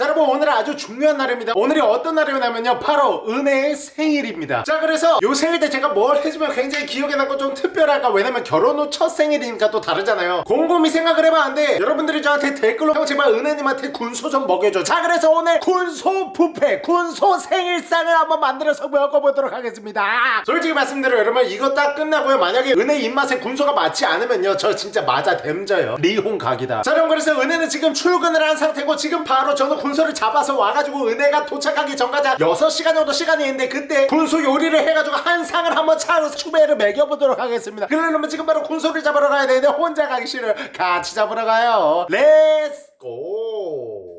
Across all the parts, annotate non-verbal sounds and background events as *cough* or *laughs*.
자 여러분 오늘은 아주 중요한 날입니다. 오늘이 어떤 날이냐면요. 바로 은혜의 생일입니다. 자 그래서 요 생일 때 제가 뭘 해주면 굉장히 기억에 남고 좀 특별할까? 왜냐면 결혼 후 첫 생일이니까 또 다르잖아요. 곰곰이 생각을 해봤는데 여러분들이 저한테 댓글로 형 제발 은혜님한테 군소 좀 먹여줘. 자 그래서 오늘 군소 뷔페 군소 생일상을 한번 만들어서 먹어보도록 하겠습니다. 솔직히 말씀드려 여러분. 이거 딱 끝나고요. 만약에 은혜 입맛에 군소가 맞지 않으면요. 저 진짜 맞아 댐져요. 리혼 각이다. 자 여러분 그래서 은혜는 지금 출근을 한 상태고 지금 바로 저는 군 소를 잡아서 와가지고 은혜가 도착하기 전까지 한 6시간 정도 시간이 있는데 그때 군소 요리를 해가지고 한 상을 한번 차로 추배를 먹여보도록 하겠습니다. 그러려면 지금 바로 군소를 잡으러 가야 되는데 혼자 가기 싫어요. 같이 잡으러 가요. Let's go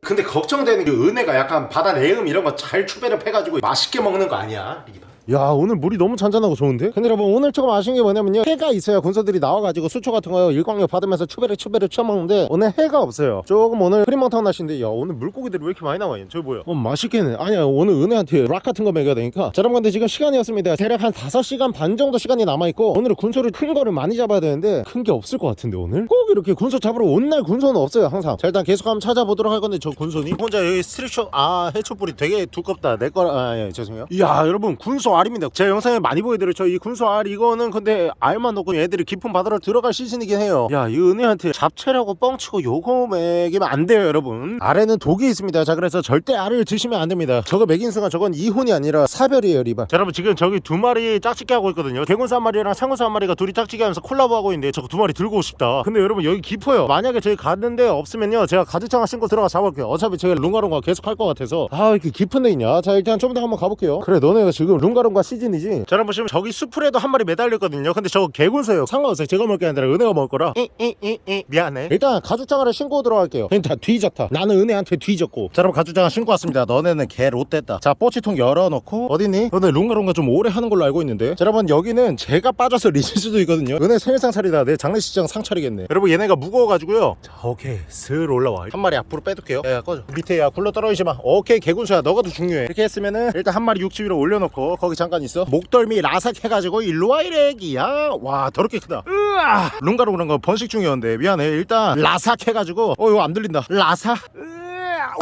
근데 걱정되는 게 은혜가 약간 바다 내음 이런 거 잘 추배를 해가지고 맛있게 먹는 거 아니야 리바 야 오늘 물이 너무 잔잔하고 좋은데? 근데 여러분 오늘 조금 아쉬운 게 뭐냐면요. 해가 있어야 군소들이 나와가지고 수초 같은 거 일광욕 받으면서 추배를 추배를 쳐먹는데 오늘 해가 없어요. 조금 오늘 흐리멍텅 날씨인데 야 오늘 물고기들이 왜 이렇게 많이 나와 있냐 저기 뭐야 어 맛있겠네. 아니야 오늘 은혜한테 락 같은 거 먹여야 되니까. 자 여러분 근데 지금 시간이었습니다. 대략 한 5시간 반 정도 시간이 남아있고 오늘은 군소를 큰 거를 많이 잡아야 되는데 큰 게 없을 것 같은데 오늘? 꼭 이렇게 군소 잡으러 온 날 군소는 없어요 항상. 자 일단 계속 한번 찾아보도록 할 건데 저 군소니 혼자 여기 스트릭쇼 아 해초뿌리 되게 두껍다. 내 거라 아 예, 죄송해요. 이야 여러분 군소 알입니다. 제가 영상에 많이 보여드렸죠. 이 군소 알 이거는 근데 알만 넣고 얘들이 깊은 바다로 들어갈 시즌이긴 해요. 야 이 은혜한테 잡채라고 뻥치고 요거 먹이면 안 돼요 여러분. 알에는 독이 있습니다. 자 그래서 절대 알을 드시면 안 됩니다. 저거 먹인 순간 저건 이혼이 아니라 사별이에요 리바. 자 여러분 지금 저기 두 마리 짝짓기 하고 있거든요. 개군수 한 마리랑 창군수 한 마리가 둘이 짝짓기 하면서 콜라보 하고 있는데 저거 두 마리 들고 싶다. 근데 여러분 여기 깊어요. 만약에 저희 갔는데 없으면요 제가 가죽장화 신고 들어가 잡을게요. 어차피 제가 룽가룽가 계속 할 것 같아서. 아 이렇게 깊은 데 있냐? 자 일단 좀 더 한번 가볼게요. 그래 너네가 지금 룽가룽 가 시즌이지. 자 여러분 보시면 저기 수풀에도 한 마리 매달렸거든요. 근데 저거 개군소예요. 상관없어요. 제가 먹을 게 아니라 은혜가 먹을 거라. 이이이이. 미안해. 일단 가죽장화를 신고 들어갈게요. 그냥 다 뒤졌다. 나는 은혜한테 뒤졌고. 자 여러분 가죽장화 신고 왔습니다. 너네는 개 롯됐다. 자 뽀치통 열어놓고 어디니? 너네 룽가룽가 좀 오래 하는 걸로 알고 있는데. 자 여러분 여기는 제가 빠져서 리실 수도 있거든요. 은혜 생일상 차리다. 내 장례식장 상 차리겠네. 여러분 얘네가 무거워가지고요. 자 오케이 슬 올라와. 한 마리 앞으로 빼둘게요. 야 야 꺼져. 밑에 야 굴러 떨어지지 마. 오케이 개군수야. 너가 더 중요해. 이렇게 했으면은 일단 한 마리 육지 위로 올려놓고 거기 잠깐 있어? 목덜미 라삭 해가지고 일로와 이래기야. 와 더럽게 크다. 으아! 룽가루 그런 거 번식 중이었는데 미안해. 일단 라삭 해가지고 어 이거 안 들린다. 라삭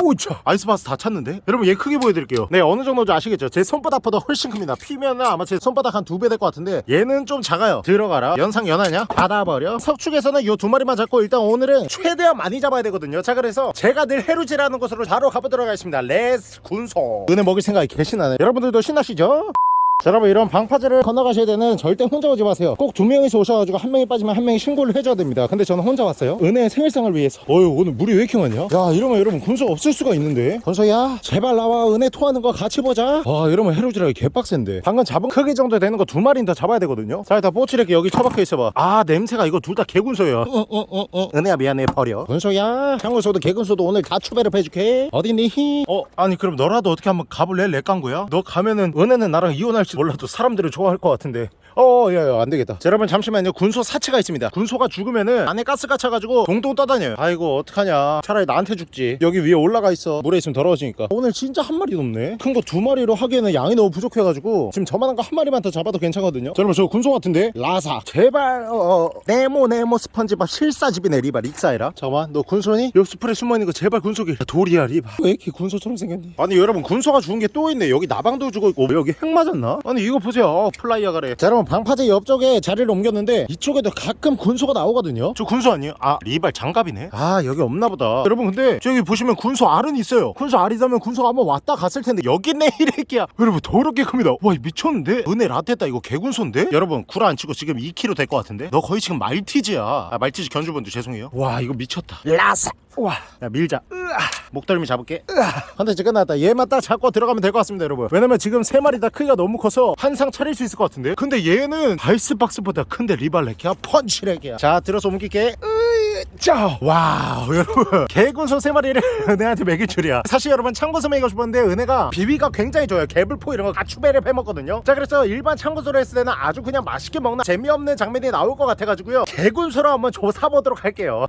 오차 아이스박스 다 찼는데? 여러분 얘 크게 보여드릴게요. 네 어느 정도인지 아시겠죠? 제 손바닥보다 훨씬 큽니다. 피면은 아마 제 손바닥 한 두 배 될 것 같은데 얘는 좀 작아요. 들어가라. 연상 연하냐? 받아버려. 석축에서는 이 두 마리만 잡고 일단 오늘은 최대한 많이 잡아야 되거든요. 자 그래서 제가 늘 해루질하는 곳으로 바로 가보도록 하겠습니다. Let's 군소. 은혜 먹일 생각에 개신나네 여러분들도 신나시죠? 자 여러분 이런 방파제를 건너가셔야 되는 절대 혼자 오지 마세요. 꼭 두 명이서 오셔가지고 한 명이 빠지면 한 명이 신고를 해줘야 됩니다. 근데 저는 혼자 왔어요. 은혜의 생일상을 위해서. 어휴 오늘 물이 왜 이렇게 많냐? 야 이러면 여러분 군소 없을 수가 있는데. 군소야 제발 나와 은혜 토하는 거 같이 보자. 와 이러면 해루질하기 개빡센데. 방금 잡은 크기 정도 되는 거 두 마리는 더 잡아야 되거든요. 자 일단 뽀치레기 여기 처박혀 있어봐. 아 냄새가 이거 둘 다 개군소야. 어 어 어 어. 은혜야 미안해. 버려. 군소야 향군소도 개군소도 오늘 다 추배를 해줄게. 어디니 히? 어 아니 그럼 너라도 어떻게 한번 가볼래 렉강구야? 너 가면은 은혜는 나랑 이혼할 지 몰라도 사람들을 좋아할 것 같은데 어, 야, 야, 안 되겠다. 자, 여러분, 잠시만요. 군소 사체가 있습니다. 군소가 죽으면은 안에 가스가 차가지고 동동 떠다녀요. 아이고, 어떡하냐. 차라리 나한테 죽지. 여기 위에 올라가 있어. 물에 있으면 더러워지니까. 오늘 진짜 한 마리 넘네. 큰 거 두 마리로 하기에는 양이 너무 부족해가지고 지금 저만한 거 한 마리만 더 잡아도 괜찮거든요. 자, 여러분, 저 군소 같은데? 라사. 제발, 어, 어. 네모, 네모 스펀지밥 실사집이네, 리바. 릭사이라. 잠깐만, 너 군소니? 여기 수풀에 숨어있는 거 제발 군소길. 야, 돌이야, 리바. 왜 이렇게 군소처럼 생겼니? 아니, 여러분, 군소가 죽은 게 또 있네. 여기 나방도 죽어 있고, 여기 핵 맞았나? 아니, 이거 보세요. 어, 플라이어 가래. 자, 여러분, 방파제 옆쪽에 자리를 옮겼는데 이쪽에도 가끔 군소가 나오거든요. 저 군소 아니에요? 아 리발 장갑이네? 아 여기 없나 보다. 여러분 근데 저기 보시면 군소 알은 있어요. 군소 알이라면 군소가 한번 왔다 갔을 텐데. 여기 있네 이래끼야. 여러분 더럽게 큽니다. 와 미쳤는데? 은혜 라떼다 이거 개군소인데? 여러분 구라 안 치고 지금 2kg 될 것 같은데? 너 거의 지금 말티즈야. 아 말티즈 견주분들 죄송해요. 와 이거 미쳤다. 라사 와, 야 밀자. 으아. 목덜미 잡을게. 으아. 컨텐츠 끝났다. 얘만 딱 잡고 들어가면 될 것 같습니다, 여러분. 왜냐면 지금 세 마리 다 크기가 너무 커서 한 상 차릴 수 있을 것 같은데. 근데 얘는 아이스박스보다 큰데 리발렉이야, 펀치렉이야. 자, 들어서 옮길게. 자, 와우, *laughs* 여러분. 개군소 세 마리를 *laughs* 은혜한테 먹일 줄이야. 사실 여러분 참군소 먹이고 싶었는데 은혜가 비비가 굉장히 좋아요. 개불포 이런 거 가추배를 해먹거든요. 자, 그래서 일반 참군소로 했을 때는 아주 그냥 맛있게 먹나 재미없는 장면이 나올 것 같아가지고요. 개군소로 한번 조져보도록 할게요.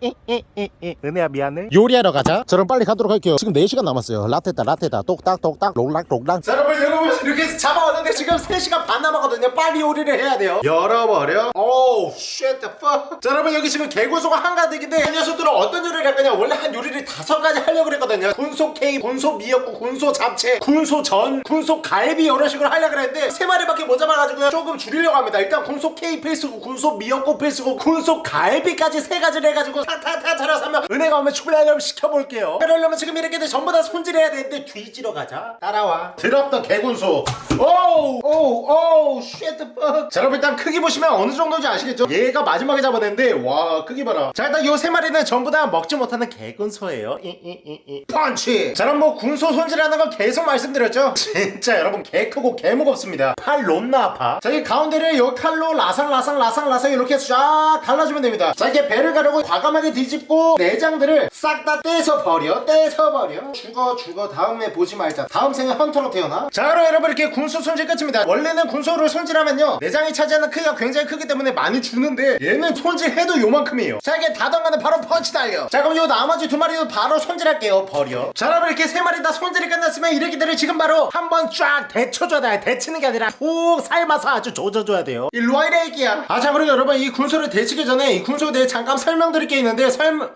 은혜야 미안해. 요리하러 가자. 자, 그럼 빨리 가도록 할게요. 지금 4시간 남았어요. 라떼다, 라떼다. 똑딱, 똑딱, 롱락, 롱락. 자, 여러분, 여러분 이렇게 해서 잡아왔는데 지금 3시간 반 남았거든요. 빨리 요리를 해야 돼요. 열어버려. Oh, shit, the fuck. 자, 여러분 여기 지금 개군소가 한가득인데 근데 이 녀석들은 어떤 요리를 할 거냐? 원래 한 요리를 다섯 가지 하려고 그랬거든요. 군소 케이크, 군소 미역국, 군소 잡채, 군소 전, 군소 갈비 이런 식으로 하려고 그랬는데 세 마리밖에 못 잡아가지고 조금 줄이려고 합니다. 일단 군소 케이크 필수고 군소 미역국 필수고 군소 갈비까지 세 가지를 해가지고 타타타 차려서 하면 은혜가 오면 출발하려면 시켜볼게요. 그러려면 지금 이렇게 전부 다 손질해야 되는데 뒤지러 가자. 따라와. 드럽던 개군소 오우 오우 오우 쉣자 여러분 일단 크기 보시면 어느 정도인지 아시겠죠? 얘가 마지막에 잡아냈는데 와 크기 봐라. 자 일단 요세 마리는 전부 다 먹지 못하는 개군소예요. 이, 이, 이, 이. 펀치! 자 그럼 뭐 군소 손질하는 거 계속 말씀드렸죠? *laughs* 진짜 여러분 개 크고 개 무겁습니다. 팔 롬나 아파? 자 이 가운데를 요 칼로 라상라상 라상라상 이렇게 쫙 갈라주면 됩니다. 자 이렇게 배를 가르고 과감하게 뒤집고 내장들을 싹 다 떼서 버려 떼서 버려. 죽어 죽어. 다음에 보지 말자. 다음 생에 헌터로 태어나. 자 그럼 여러분 이렇게 군소 손질 끝입니다. 원래는 군소를 손질하면요 내장이 차지하는 크기가 굉장히 크기 때문에 많이 주는데 얘는 손질해도 요만큼이에요. 자 이게 다 던가는 바로 펀치 달려. 자 그럼 요 나머지 두 마리도 바로 손질할게요. 버려. 자 여러분 이렇게 세 마리 다 손질이 끝났으면 이렇게들을 지금 바로 한번 쫙 데쳐줘야 돼. 데치는 게 아니라 푹 삶아서 아주 조져줘야 돼요. 일로와 이래 애기야. 아자 그리고 여러분 이 군소를 데치기 전에 이 군소에 대해 잠깐 설명드릴 게 있는데 설명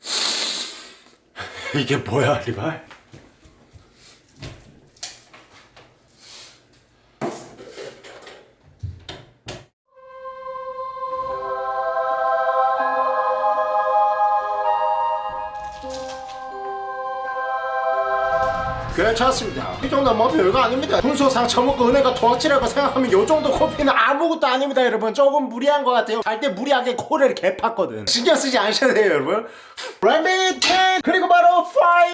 *laughs* 이게 뭐야 리발 괜찮습니다. 이 정도 뭐 별거 아닙니다. 군소 상 처 먹고 은혜가 토악질하고 생각하면 요 정도 코피는 아무것도 아닙니다 여러분. 조금 무리한 것 같아요. 갈때 무리하게 코를 개팠거든. 신경 쓰지 않으셔도 돼요 여러분. 래미텐 그리고 바로 파이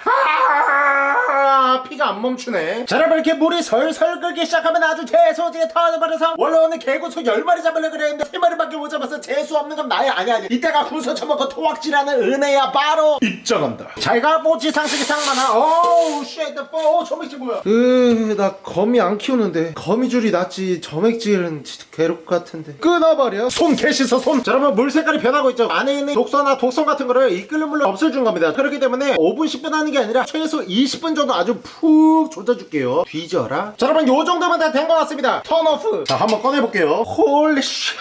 아, 피가 안 멈추네. 자 여러분 이렇게 물이 설설 끓기 시작하면 아주 재수지게 터져버려서 원래 오늘 개군소 10마리 잡으려고 그랬는데 3마리밖에 못 잡아서 재수 없는 건 나야 아니 아니 이때가 군소 처먹고 토악질하는 은혜야 바로. 입장한다. 잘가 뽀지 상식이 상만아 어우 shit 어, 점액질 뭐야? 으, 나 거미 안 키우는데. 거미줄이 낫지. 점액질은 진짜 괴롭 같은데. 끊어버려. 손 개 씻어 손. 자, 여러분 물 색깔이 변하고 있죠. 안에 있는 독소나 독성 같은 거를 이 끓는 물로 없애준 겁니다. 그렇기 때문에 5분 10분 하는 게 아니라 최소 20분 정도 아주 푹 조져줄게요. 뒤져라. 자 여러분 요 정도면 다 된 것 같습니다. Turn off. 자 한번 꺼내볼게요. Holy shit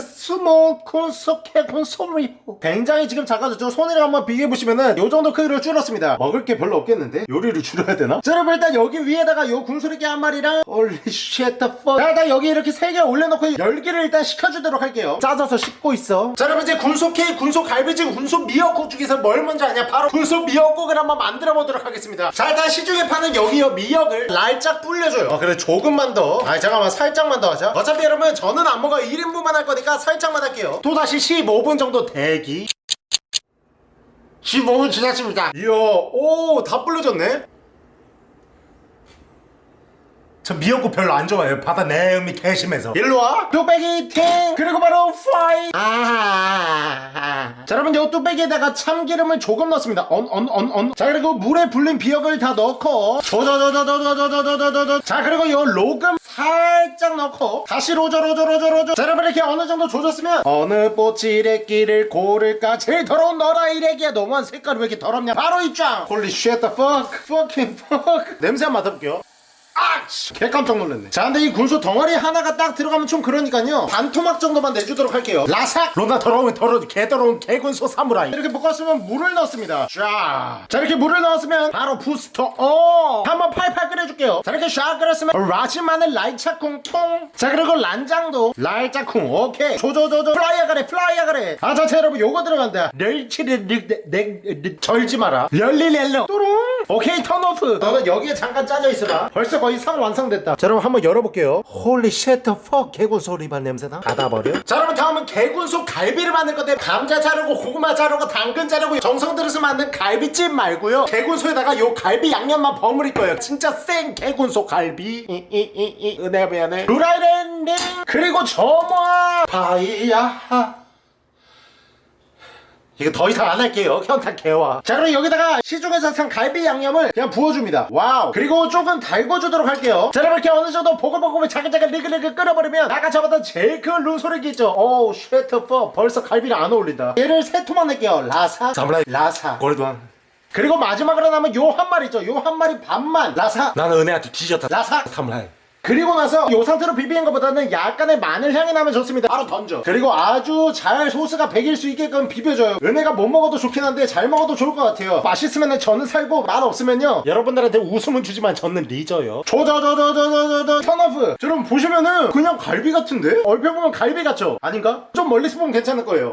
스모 콘소케 콘소리 굉장히 지금 작아졌죠 손이랑 한번 비교해보시면은 요 정도 크기로 줄었습니다. 먹을 게 별로 없겠는데? 요리를 줄여야 되나? 자 여러분 일단 여기 위에다가 요 군소리개 한 마리랑 일단 여기 이렇게 세 개 올려놓고 열기를 일단 식혀주도록 할게요. 짜져서 씹고 있어. 자 여러분 이제 군소 케이크 군소 갈비찜 군소 미역국 중에서 뭘 먼저 하냐? 바로 군소 미역국을 한번 만들어 보도록 하겠습니다. 자 일단 시중에 파는 여기요 미역을 날짝 불려줘요. 아 그래 조금만 더아 잠깐만 살짝만 더 하자. 어차피 여러분 저는 안 먹어요 1인분만 할 거니까 살짝만 할게요. 또다시 15분 정도 대기. 15분 지났습니다. 이야 오다 불려졌네? 저 미역국 별로 안 좋아해요. 바다 내음이 개심해서. 일로와. 뚝배기 팅! 그리고 바로 파이! 아 자 여러분 요 뚝배기에다가 참기름을 조금 넣습니다 언 언 언 언 자 그리고 물에 불린 미역을 다 넣고 조조조조조조조조조조 자 그리고 요 로금 살짝 넣고 다시 로조 로조 로조 로조 자 여러분 이렇게 어느 정도 조졌으면 어느 뽀찌레끼를 고를까 제일 더러운 너라 이래기야 너무한 색깔이 왜 이렇게 더럽냐 바로 입장 Holy shit the fuck fucking fuck 냄새 한번 맡아볼게요 아치! 개 깜짝 놀랐네. 자 근데 이 군소 덩어리 하나가 딱 들어가면 좀 그러니까요. 반 토막 정도만 내주도록 할게요. 라삭! 로나 더러운 개 더러운 개군소 사무라이. 이렇게 볶았으면 물을 넣습니다. 자, 자 이렇게 물을 넣었으면 바로 부스터. 어! 한번 팔팔 끓여줄게요. 자 이렇게 샥 끓였으면 라지 마늘 라이차쿵 통자 그리고 란장도 라이차쿵 오케이. 조조조조. 플라이어 가래 플라이어 가래. 아자 자 여러분 요거 들어간다. 멸치를 내 절지 마라. 렬리렐로. 뚜룽! 오케이 턴오프. 너는 여기에 잠깐 짜져 있어봐. 벌써 거의 상 완성됐다. 자 여러분 한번 열어볼게요. 홀리 쉣더 퍽 개군소 리발 냄새나? 닫아버려. 자 여러분 다음은 개군소 갈비를 만들 건데 감자 자르고 고구마 자르고 당근 자르고 정성 들여서 만든 갈비찜 말고요. 개군소에다가 요 갈비 양념만 버무릴 거예요. 진짜 생 개군소 갈비. 이이이이 은혜가 미안해. 루라이렌님 그리고 저모아 바이야 이거 더 이상 안 할게요. *laughs* 현타 개와 자 그럼 여기다가 시중에서 산 갈비 양념을 그냥 부어줍니다. 와우. 그리고 조금 달궈주도록 할게요. 자 여러분 이렇게 어느 정도 보글보글 자글자글 리글리글 끓여버리면 아까 잡았던 제일 큰 루소리기 있죠. 오우 쉐트 퍼 벌써 갈비가 안 어울린다. 얘를 세 토막 낼게요. 라사 사무라이. 라사. 골드왕 그리고 마지막으로 남은 요 한 마리 있죠. 요 한 마리 반만. 라사. 나는 은혜한테 뒤졌다. 라사. 사무라이 그리고 나서 이 상태로 비비는 것보다는 약간의 마늘 향이 나면 좋습니다. 바로 던져. 그리고 아주 잘 소스가 배길 수 있게끔 비벼줘요. 은혜가 못 먹어도 좋긴 한데 잘 먹어도 좋을 것 같아요. 맛있으면 저는 살고 맛 없으면요. 여러분들한테 웃음은 주지만 저는 리져요. 저저저저저저저 턴오프. 여러분 보시면은 그냥 갈비 같은데? 얼핏 보면 갈비 같죠? 아닌가? 좀 멀리서 보면 괜찮을 거예요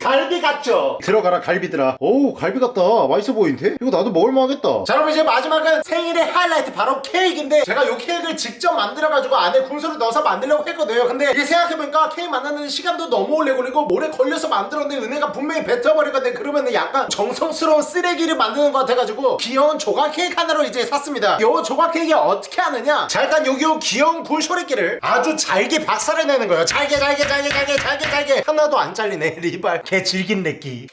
갈비 같죠? 들어가라 갈비들아. 오 갈비 같다. 맛있어 보이는데? 이거 나도 먹을만 하겠다. 자 여러분 이제 마지막은 생일의 하이라이트 바로 케이크인데 제가 이 케이크를 직접 만들어가지고 안에 군소를 넣어서 만들려고 했거든요. 근데 이게 생각해보니까 케이크 만드는 시간도 너무 오래 걸리고 오래 걸려서 만들었는데 은혜가 분명히 뱉어버릴 건데 그러면 약간 정성스러운 쓰레기를 만드는 것 같아가지고 귀여운 조각 케이크 하나로 이제 샀습니다. 요 조각 케이크 어떻게 하느냐? 자 일단 여기 요 귀여운 굴소리끼를 아주 잘게 박살을 내는 거예요. 잘게 잘게 잘게 잘게 잘게 잘게. 하나도 안 잘리네 *laughs* 리발 개 질긴 내끼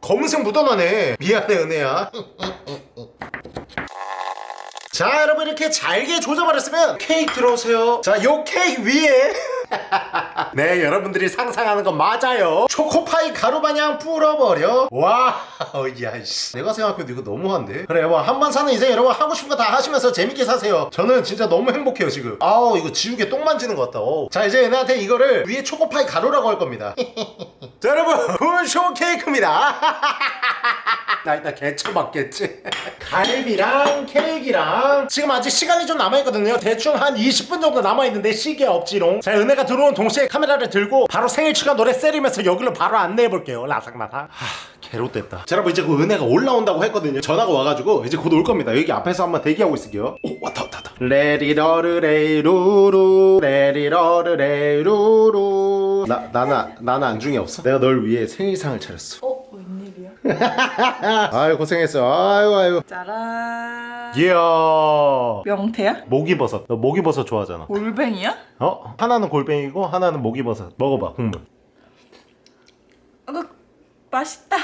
검은색 묻어나네. 미안해 은혜야. 자 여러분 이렇게 잘게 조져버렸으면 케이크 들어오세요. 자 요 케이크 위에 *laughs* 네 여러분들이 상상하는 건 맞아요. 초코파이 가루 마냥 뿌려버려. wow 야씨. 내가 생각해도 이거 너무한데? 그래 여러분 한번 사는 인생 여러분 하고 싶은 거 다 하시면서 재밌게 사세요. 저는 진짜 너무 행복해요 지금. 아우 이거 지우개 똥 만지는 것 같다. 어우. 자 이제 얘네한테 이거를 위에 초코파이 가루라고 할 겁니다. *laughs* 자 여러분 굴쇼 케이크입니다. *laughs* 나 이따 개처 맞겠지? 갈비랑 케이크랑. 지금 아직 시간이 좀 남아있거든요. 대충 한 20분 정도 남아있는데 시계 없지롱. 자 은혜가 들어온 동시에 카메라를 들고 바로 생일 축하 노래 세리면서 여기로 바로 안내해볼게요 라삭라삭 하 개롯됐다. 자 여러분 이제 그 은혜가 올라온다고 했거든요. 전화가 와가지고 이제 곧 올 겁니다. 여기 앞에서 한번 대기하고 있을게요. 오 왔다 왔다 왔다. 레리러르레루루 레리러르레루루. 나, 나는 나는 안중에 없어? 내가 널 위해 생일상을 차렸어. 어? 웬일이야? *laughs* 아유 고생했어. 아유 아유. 짜란 이야 명태야? 목이버섯 너 목이버섯 좋아하잖아 골뱅이야? 어? 하나는 골뱅이고 하나는 목이버섯 먹어봐 국물 어, 맛있다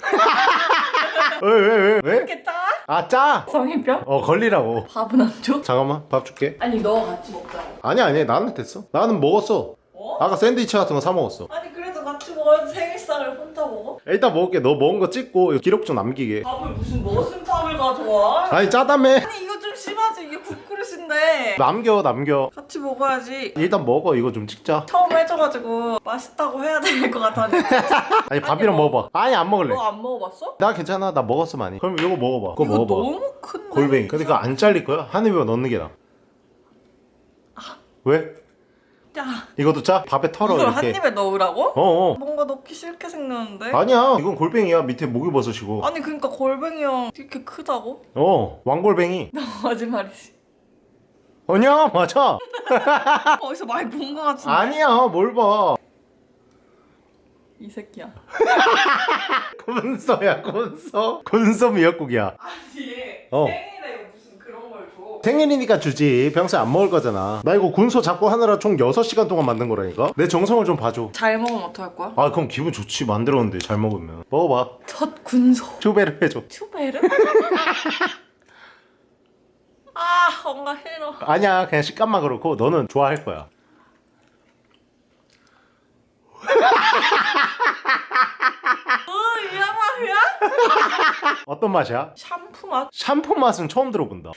*laughs* 왜왜 왜 왜? 이렇게 짜? 아 짜! 성인병? 어 걸리라고 밥은 안 줘? 잠깐만 밥 줄게 아니 너 같이 먹자 아니 아니 나는 됐어 나는 먹었어 어? 아까 샌드위치 같은 거 사 먹었어 아니 그래도 같이 먹어야지 먹어? 일단 먹을게. 너 먹은 거 찍고 기록 좀 남기게. 밥을 무슨 머슴 밥을 가져와? 아니 짜다며 아니 이거 좀 심하지? 이게 국그릇인데. 남겨 남겨. 같이 먹어야지. 일단 먹어. 이거 좀 찍자. 처음 해줘가지고 맛있다고 해야 될 것 같아 *laughs* 아니 밥이랑 먹어봐. 아니 안 먹을래. 너 안 먹어봤어? 나 괜찮아. 나 먹었어 많이. 그럼 이거 먹어봐. 그거 이거 먹어봐. 너무 큰데? 골뱅이. 근데 그거 안 잘릴 거야? 한 입에 넣는 게 나아. 왜? 야 이것도 짜? 밥에 털어 이걸 한 이렇게. 입에 넣으라고? 어어. 뭔가 넣기 싫게 생겼는데. 아니야. 이건 골뱅이야. 밑에 목이버섯이고. 아니 그러니까 골뱅이형 이렇게 크다고? 어 왕골뱅이. 거짓말이지. 아니야 맞아. *laughs* 어디서 많이 본 것 같은데? 아니야 뭘봐. 이 새끼야. 군소야 군소 군소 미역국이야. 아니 어. 생일에? 생일이니까 주지. 평소에 안 먹을 거잖아. 나 이거 군소 잡고 하느라 총 6시간 동안 만든 거라니까? 내 정성을 좀 봐줘. 잘 먹으면 어떡할 거야? 아 그럼 기분 좋지. 만들었는데 잘 먹으면. 먹어봐. 첫 군소. 초배를 해줘. 추베르? *laughs* 아 뭔가 싫어 아니야. 그냥 식감만 그렇고 너는 좋아할 거야. *laughs* 맛이야? *laughs* 어떤 맛이야? 샴푸 맛? 샴푸 맛은 처음 들어본다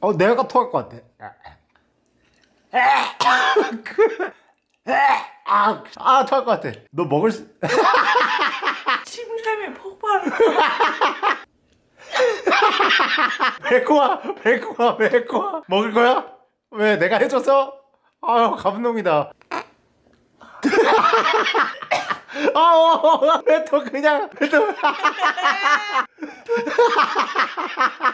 어 내가 토할 것 같아 아, 아 토할 것 같아 너 먹을 수 침샘이 폭발 배코아 배코아 배코아 먹을 거야? 왜 내가 해줘서? 아유 감동이다 아왜또 그냥 왜또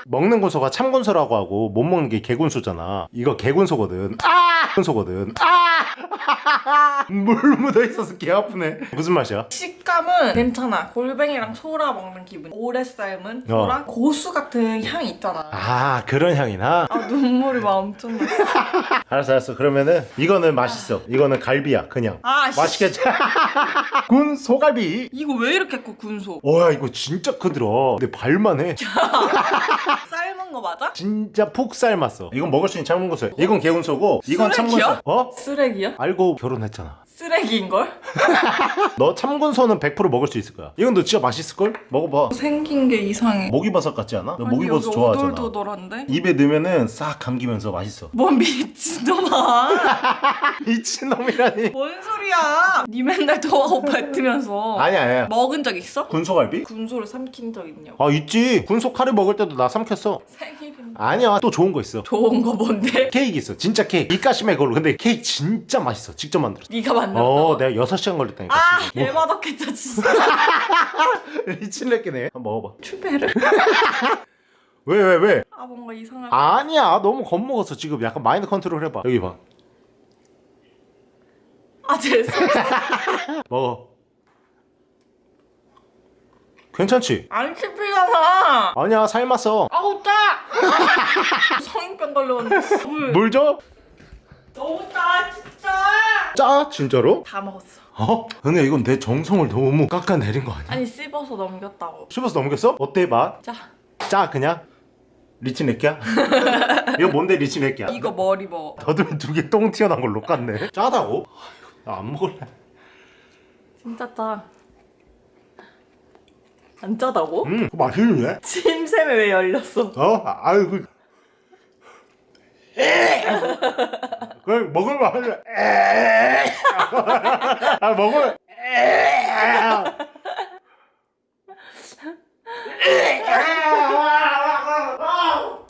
먹는 군소가 참군소라고 하고 못 먹는 게 개군소잖아. 이거 개군소거든. 아! 군 소거든. 아 물 *laughs* 묻어 있어서 개 아프네. 무슨 맛이야? 식감은 괜찮아. 골뱅이랑 소라 먹는 기분. 오래 삶은 소랑 고수 같은 향이 있잖아. 아 그런 향이나? 아 눈물이 막 엄청 났어 *laughs* 알았어 알았어. 그러면은 이거는 맛있어. 이거는 갈비야 그냥. 아 씨. 맛있겠지? *laughs* 군 소갈비. 이거 왜 이렇게 커 군소? 와야 이거 진짜 크더라. 내 발만 해. 삶은 거 맞아? 진짜 푹 삶았어. 이건 먹을 수 있는 참군소 이건 개군소고 이건 쓰레기야? 어? 쓰레기야? 알고 결혼했잖아 쓰레기인걸? *laughs* 너 참군소는 100% 먹을 수 있을 거야. 이건 너 진짜 맛있을걸? 먹어봐. 생긴 게 이상해. 모기버섯 같지 않아? 너 아니, 모기버섯 좋아하잖아. 오돌도돌한데? 입에 넣으면은 싹 감기면서 맛있어. 뭔 미친놈아. *laughs* 미친놈이라니. 뭔 소리야. 니 맨날 더하고 뱉으면서. 아니야 아니야. 먹은 적 있어? 군소갈비? 군소를 삼킨 적 있냐고. 아 있지. 군소 카레 먹을 때도 나 삼켰어. 생일인데. 아니야. 또 좋은 거 있어. 좋은 거 뭔데? 케이크 있어. 진짜 케이크. 이까심에 그걸로. 근데 케이크 진짜 맛있어. 직접 만들었어 네가 만들었다고? 어 내가 6시간 걸렸다니까 아 뭐, 개맛없겠다 진짜. *laughs* 미친레끼네. 한번 먹어봐. 추베르 *laughs* 왜 왜 왜? 아 뭔가 이상할 아니야 너무 겁먹었어 지금. 약간 마인드 컨트롤 해봐. 여기 봐. 아 죄송 *laughs* 먹어. 괜찮지? 안 씹히잖아. 아니야 삶았어. 아우 짜 성인병 걸려왔는데 물. 물 줘? 너무 짜 진짜 짜? 진짜로? 다 먹었어 어? 근데 이건 내 정성을 너무 깎아내린 거 아니야? 아니 씹어서 넘겼다고 씹어서 넘겼어? 어때 맛? 자짜 그냥? 리치네끼야? *laughs* 이거 뭔데 리치네끼야? 이거 머리 먹어 더듬이 두개 똥 튀어나온 걸로 깠네 짜다고? 나 안 먹을래 진짜 짜. 안 짜다고? 음 맛있는데? 침샘에 왜 열렸어? 어? 아, 아유 그 그걸 먹으면 하려 아 먹으면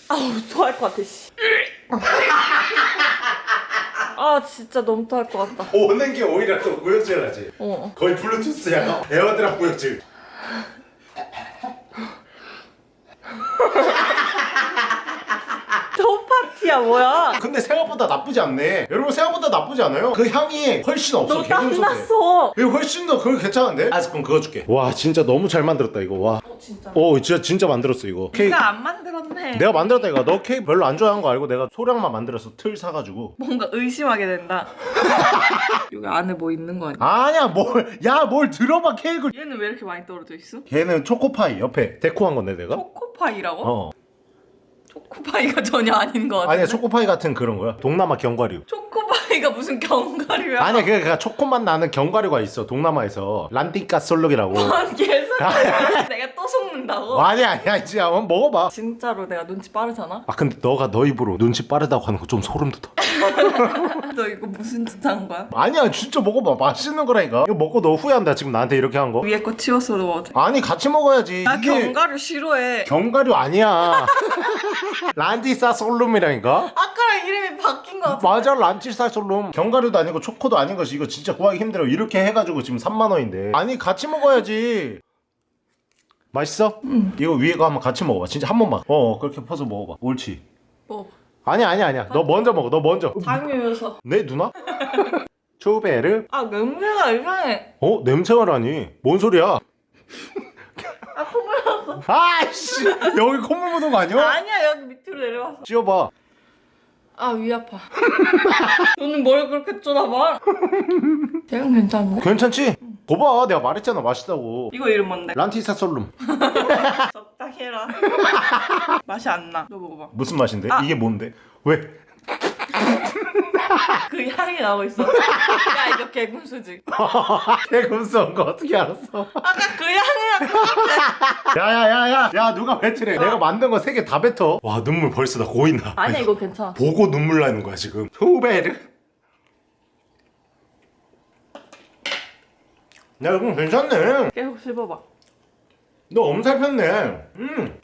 아우 토할 것 같아 씨. 아 진짜 너무 토할 것 같다. 오는 게 오히려 또 구역질하지 어. 거의 블루투스 약간 에어드랍 구역질 저 파티 야 뭐야? 근데 생각보다 나쁘지 않네 여러분 생각보다 나쁘지 않아요? 그 향이 훨씬 없어 너 땀났어. 이거 훨씬 더 그거 괜찮은데? 아 그럼 그거 줄게 와 진짜 너무 잘 만들었다 이거 와 어 진짜. 오 진짜 진짜 만들었어 이거 케이크 내가 안 만들었네. 내가 만들었다 이거 너 케이크 별로 안 좋아하는 거 알고 내가 소량만 만들었어 틀 사가지고 뭔가 의심하게 된다. *laughs* 여기 안에 뭐 있는 거 아니야? 아니야 뭘 야 뭘 들어봐 케이크를 얘는 왜 이렇게 많이 떨어져 있어? 걔는 초코파이 옆에 데코한 건데 내가 초코파이라고? 어 초코파이가 *laughs* 전혀 아닌 거 같아. 아니야 초코파이 같은 그런 거야 동남아 견과류 초코파이가 무슨 견과류야? 아니야 그냥 초코맛 나는 견과류가 있어 동남아에서 란티카 솔록이라고 뭔 개소리야? *laughs* 내가 또 속는다고? 아니야 아니야 이제 한번 먹어봐 진짜로 내가 눈치 빠르잖아? 아 근데 너가 너 입으로 눈치 빠르다고 하는 거 좀 소름 돋아 너 이거 무슨 짓 한 거야? 아니야 진짜 먹어봐. 맛있는 거라니까. 이거 먹고 너 후회한다 지금 나한테 이렇게 한 거? 위에 거 치워서 돼? 아니 같이 먹어야지. 나 이게 견과류 싫어해. 견과류 아니야. *laughs* 란티사 솔룸이라니까? 아까랑 이름이 바뀐 거 같아 맞아 란티사 솔룸. 견과류도 아니고 초코도 아닌 것이 이거 진짜 구하기 힘들어. 이렇게 해가지고 지금 3만 원인데. 아니 같이 먹어야지. 맛있어? 응. 이거 위에 거 한번 같이 먹어봐. 진짜 한 번만. 어 그렇게 퍼서 먹어봐. 옳지. 뭐 아니야 아니야 아니야. 너 먼저 먹어 너 먼저. 당이면서. 내 누나? 초베르? 아 냄새가 이상해. 어? 냄새가라니. 뭔 소리야? 아 콧물 났어. 아이씨 여기 콧물 묻은 거 아니야? 아니야 여기 밑으로 내려왔어. 찌워봐. 아위 아파. *laughs* 너는 뭘 그렇게 쳐다봐? *laughs* 대형 괜찮네 괜찮지? 봐봐 내가 말했잖아 맛있다고. 이거 이름 뭔데? 란티사 솔룸. *laughs* 적당히 해라. *laughs* 맛이 안나너 먹어봐. 무슨 맛인데? 아. 이게 뭔데? 왜? *laughs* 그 향이 나고 있어. 야 이거 개군수지. 개금스러운 거 어떻게 알았어? 아까 그 향이랑 야야야야. 야 누가 뱉으래? 내가 만든 거 세 개 다 뱉어. 와 눈물 벌써 나 고인다. 아니야 이거 괜찮아. 보고 눈물 나는 거야 지금. 초베르 야 이거 괜찮네. 계속 씹어봐. 너 엄살 폈네. 음.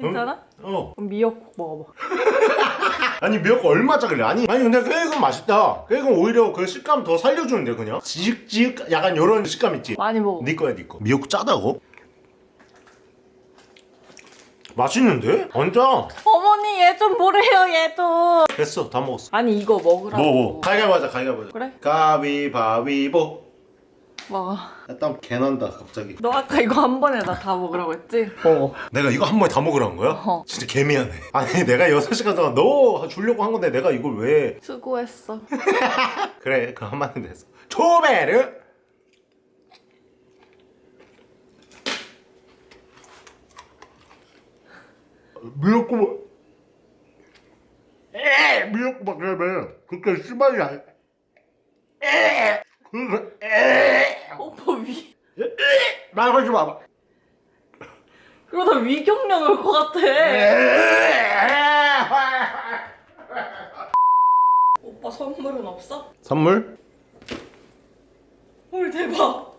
괜찮아? 어. 그럼 미역국 먹어봐. *laughs* 아니 미역국 얼마짜리 아니 아니 근데 케이크는 맛있다. 케이크는 오히려 그 식감 더 살려주는데 그냥? 지직지직 약간 요런 식감 있지? 많이 먹어. 네 거야 네거. 미역국 짜다고? 맛있는데? 완전. 어머니 얘좀 뭐래요 얘도 됐어 다 먹었어. 아니 이거 먹으라고. 뭐뭐 가위바위보 하자 가위바위보 하자. 그래? 가위바위보 먹어 땀 개난다 갑자기. 너 아까 이거 한 번에 나 다 먹으라고 했지? 어. 내가 이거 한 번에 다 먹으라는 거야? 어. 진짜 개미안해. 아니 내가 6시간 동안 너 주려고 한 건데 내가 이걸 왜 수고했어. *laughs* 그래 그 한마디 됐어 초베르! 미역국 에! 미역국 막 그러면 그렇게 심하지 않 에! 오빠 위 말하지 마. 그러다 위경련 올것 같아 오빠 선물은 없어? 선물? 헐 대박